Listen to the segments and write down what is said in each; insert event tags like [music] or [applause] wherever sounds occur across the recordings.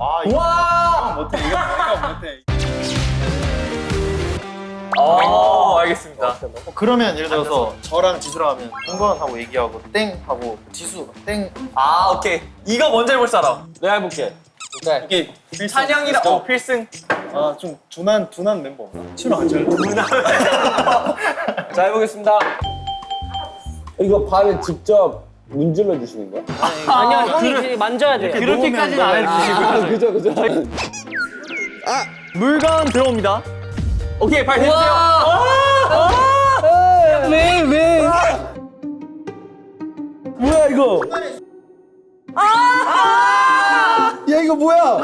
아 이거 와! 못해 이거 이거 못해. 어, 알겠습니다. 어, 그러면 예를 들어서 저랑 지수랑 하면 동건 하고 얘기하고 땡 하고 지수 땡 아, 오케이. 이거 먼저 해볼 사람. 내가 해볼게. 네. 이게 필승. 찬영이랑 어, 필승. 아 좀 둔한 둔한 멤버. 친구랑 같이 할래? 자, 해보겠습니다. 이거 발을 직접 문질러 주시는 거야? 아니요, 형이 이제 만져야 돼요. 그렇게까지는 안 해주시고. 아, 그죠, 그죠. 물건 들어옵니다. 오케이, 발 대주세요. 왜, 왜? 뭐야, 이거? 야, 이거 뭐야?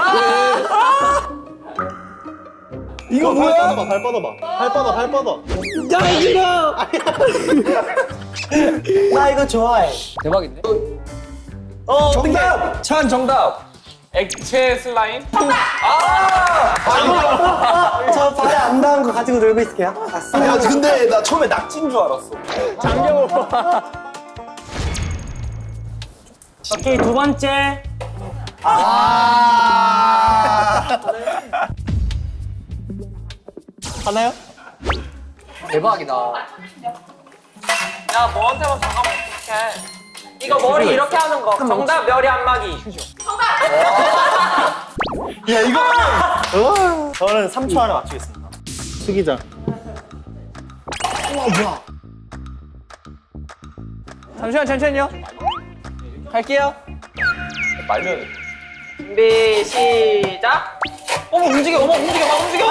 이거 발 뭐야? 뻗어봐 발 뻗어봐 발 뻗어 발 뻗어. 야, 이거! [laughs] 나 이거 좋아해. 대박인데? 어, 정답! 찬 정답! 액체 슬라임? 저 발에 안 닿은 거 가지고 놀고 있을게요. 아, 야, 근데 나 처음에 낙지인 줄 알았어. 오케이, 두 번째. 하나요? 대박이다. 야, 너한테만 잠깐만 어떡해. 이거 머리 이렇게 하는 거. 정답 멸이 안마기. [laughs] 야 이거 하면 저는 3초 안에 맞추겠습니다. 수기장. 잠시만, 잠시만요. 갈게요. 말면. 준비, 시작. 어머, 움직여, 어머, 움직여, 막 움직여.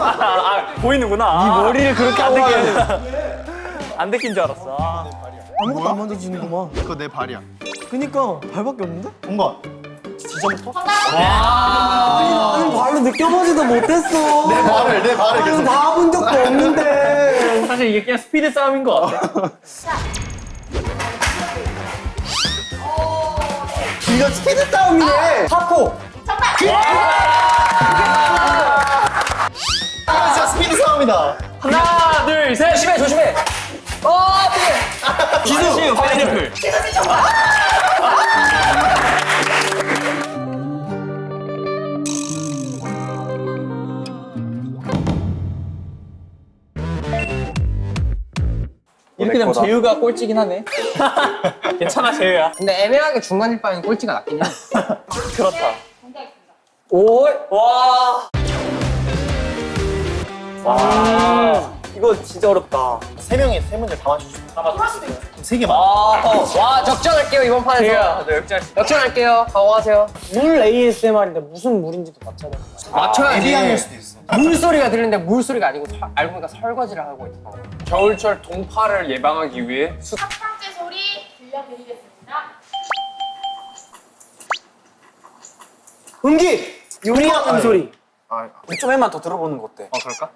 아, 아, 보이는구나. 이 머리를 그렇게 안 데끼는. 안 데낀 줄 알았어. 아. 아무것도 안 만져지는구만. 그거 내 발이야. 그니까 발밖에 없는데? 동건. 지점부터? 아니 발로 느껴보지도 못했어. 내 발을 내 발을 아니 계속. 봐본 적도 없는데. 사실 이게 그냥 스피드 싸움인 것 같아. 이거 스피드 싸움이네. 사포. 아, 진짜 스피드 싸움이다. 하나, 둘, 셋. 조심해, 조심해. 어, 어떡해. 기수, 파인애플. 이렇게 되면 재유가 꼴찌긴 하네. [laughs] 괜찮아, 재유야. 근데 애매하게 중간일 바엔 꼴찌가 낫긴 해. [laughs] 그렇다. 오, 와. 와. 이거 진짜 어렵다. 세 명이 세 문제 다 맞추죠. 다 맞추죠. 세개 맞. 아, 와 적절할게요 이번 판에서. 역시 할수 역전할게요. 각오하세요. 물 ASMR인데 무슨 물인지도 맞춰야 돼. 맞춰야지. 에비앙일 수도 있어. 물소리가 들리는데 물소리가 아니고 설- 알고 보니까 설거지를 하고 있어. 겨울철 동파를 예방하기 위해 수... 첫 번째 소리 들려드리겠습니다. 은기! 요리하는 소리. 아, 좀 해만 더 들어보는 거 어때? 어 그럴까?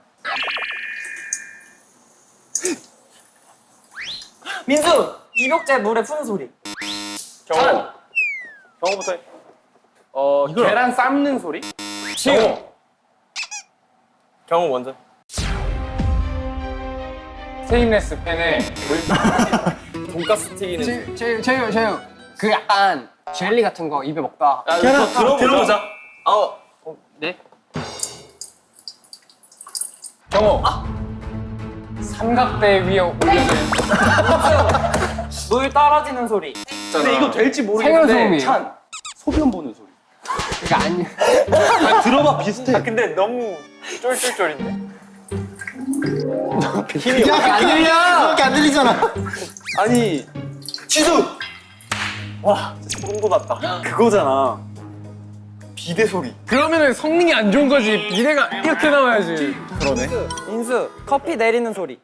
민수! 입욕제 물에 푸는 소리. 경호 경호부터 해. 어, 계란 삶는 소리? 지우! 경호 먼저. 스테인레스 팬에 물... [laughs] 돈가스 튀기는 제유 제유 제유. 그 약간 젤리 같은 거 입에 먹다. 야, 계란, 더 들어보자. 들어보자. 어, 어, 네? 경호 삼각대 위에 올려진 [laughs] 물 떨어지는 소리. 근데 이거 될지 생활소음이에요. 찬. 소변 보는 소리 그러니까 아니. 들어봐 비슷해. 아, 근데 너무 쫄쫄쫄인데? 힘이 이렇게 안 들려. 이렇게 안 들리잖아. 아니, 지수. 와, 진짜 소름 돋았다. 그거잖아. 비대 소리. 그러면은 성능이 안 좋은 거지 비대가 이렇게 나와야지 그러네. 인수, 커피 내리는 소리.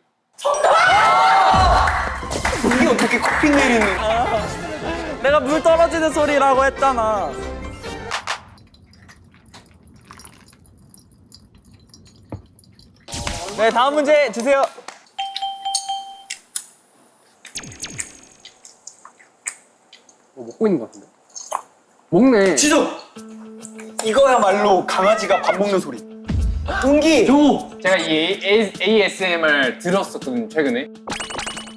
이게 어떻게 커피 내리는? 내가 물 떨어지는 소리라고 했잖아. 네, 다음 문제 주세요. 뭐 먹고 있는 것 같은데. 먹네. 지수. 이거야말로 강아지가 밥 먹는 소리. 은기. 제가 이 ASMR 들었었거든요 최근에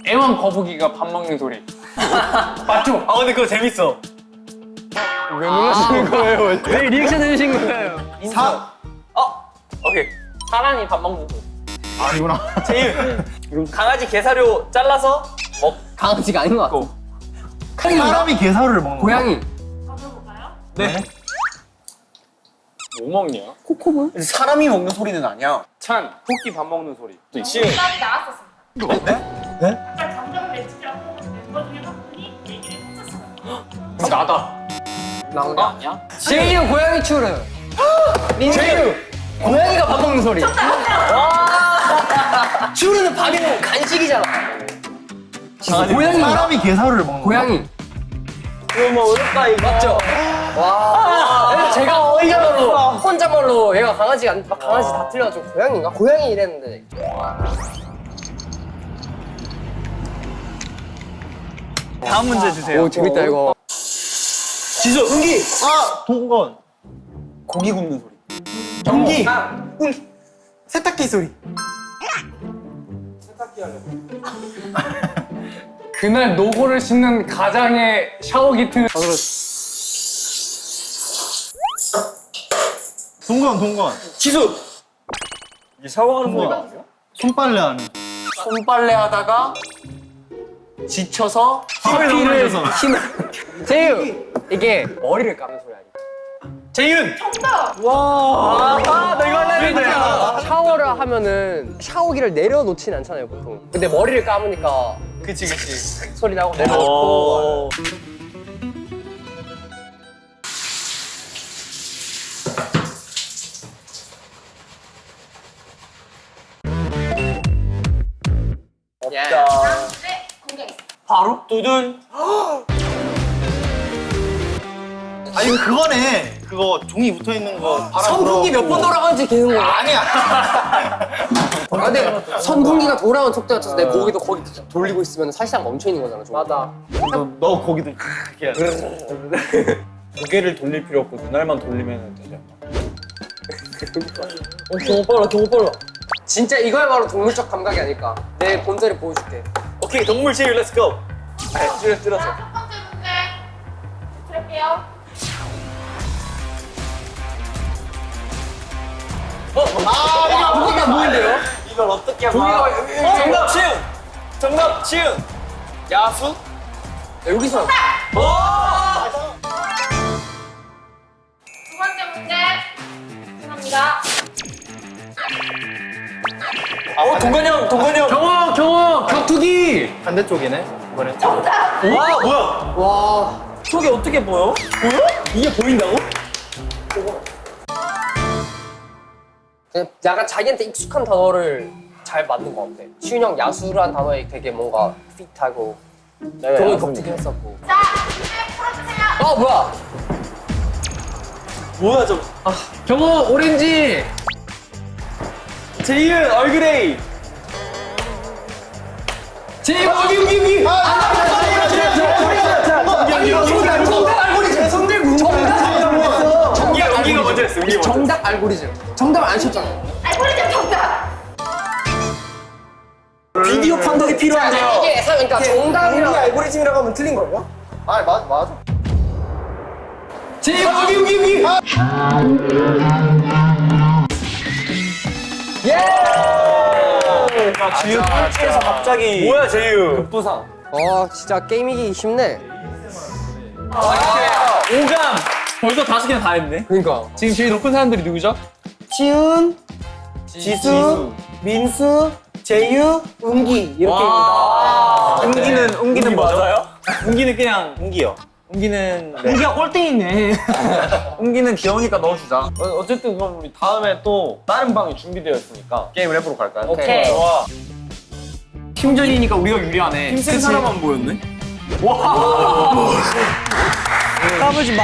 애완 거북이가 밥 먹는 소리 [laughs] 맞죠? 아 근데 그거 재밌어. 왜 놀라시는 거예요? 왜 리액션 해주신 거예요? 사 어 오케이. 사람이 밥 먹는 소리. 아니구나. 제일 강아지 게사료 잘라서 먹. 강아지가 아닌 것 같아. 사람이 게사료를 먹는 고양이. 가져볼까요? 네. 뭐 먹냐? 사람이 먹는 소리는 아니야. 찬, 토끼 밥 먹는 소리. 시은. 정답이 나왔었습니다. 네? 네? 아까 감정을 내치려고 멤버 중에 한 분이 얘기를 했었어요. 나다. 나온 거 아니야? 제이유 고양이 추르. [gasps] 제이유. 고양이가 밥 먹는 소리. 추르는 밥이 [laughs] 간식이잖아. 고양이. 사람이 게사료를 먹는 고양이. 이거 뭐 어렵다 이거. 맞죠? 와. 그래서 제가 혼자말로 혼자말로 얘가 강아지가 안- 막 강아지 다 틀려가지고 고양이인가? 고양이 이랬는데. 다음 문제 주세요. 오 재밌다 이거. 지수. 은기. 아 동건. 고기 굽는 소리. 전기. 세탁기 소리. [laughs] 그날 노고를 싣는 가장의 샤워기 틈. 동건 동건. 지수. 이게 샤워하는 소리가 아니야? 손빨래 하는. 손빨래 하다가 지쳐서 커피를. 힘을 제이유 이게 머리를 감는 소리 아니야? 재윤. 정답! 와. 아, 나 이거 하려 했는데. 샤워를 하면은 샤워기를 내려놓진 않잖아요 보통 근데 머리를 감으니까 그치 그치. 소리 나고 내려놓고 오. 예. 다음 문제 공개하겠습니다. 바로 두둔. 아니 그거네. 그거 종이 붙어 있는 거. 선풍기 몇. 번 돌아가는지 계속 몰라 아니야. [laughs] 아, 근데 선풍기가 돌아오는 속도에 맞춰서 내 고기도 거기 돌리고 있으면 사실상 멈춰 있는 거잖아 맞아 너, 너 거기도 크게. [laughs] 고개를 돌릴 필요 없고 눈알만 돌리면 되지 않나? 어, 경호 빨라 경호 빨라 진짜 이거야말로 동물적 감각이 아닐까 내 본세를 보여줄게 오케이 동물 제일 렛츠 고. 아, 줄여. 자, 첫 번째 문제 드릴게요. 아, 이거 고기가 보이는데요? 이걸 어떻게 종이가 봐? 어, 정답 시은. 정답 시은. 야수? 여기서 두 번째 문제 죄송합니다. 어 동건이 형 동건이 형. 경호, 경호, 격투기. 반대쪽이네. 이번에. 와 뭐야? 와 저게 어떻게 보여? 보여? 이게 보인다고? 그냥 약간 자기한테 익숙한 단어를 잘 만든 것 같아 시윤 형 야수라는 단어에 되게 뭔가 핏하고 경호 격투기 했었고 자, 문제 풀어주세요. 아 뭐야 뭐야 저? 경호, 오렌지. 제이은 얼그레이. 제이 여기, 여기, 여기. 정답 알고리즘 정답 안 쳤잖아 알고리즘 정답! 비디오 판독이 필요한데요. 이게 사- 그러니까 정답이랑 알고리즘이라고 하면 틀린 거예요? 아 맞아 맞아. 제이 여기, 여기, 여기. 지우 꼴찌에서 갑자기. 뭐야 제이유? 부상. 어 진짜 게임 이기 쉽네 오감. 벌써 다섯 개나 다 했네. 그러니까 지금 제일 높은 사람들이 누구죠? 시은, 지수, 민수, 제유, 은기 이렇게 와. 은기는 은기는 맞아요? 은기는 그냥 은기요. 은기는 네. 은기가 꼴등이네. 은기는 [laughs] 귀여우니까 넣어주자. 어, 어쨌든 그럼 우리 다음에 또 다른 방이 준비되어 있으니까 게임을 해보러 갈까요? 오케이. 좋아. 팀전이니까 우리가 유리하네. 힘센 사람만 보였네. 까불지 마.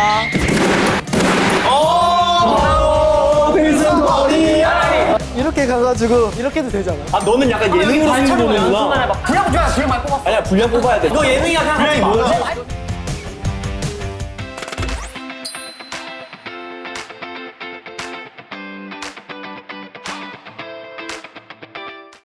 이렇게 가가지고 이렇게도 되잖아. 아 너는 약간 예능으로 하는 거구나. 분량 줘야 분량 많이 뽑았어 아니야 분량 뽑아야 돼. 너 예능이야 그냥 분량이 뭐야?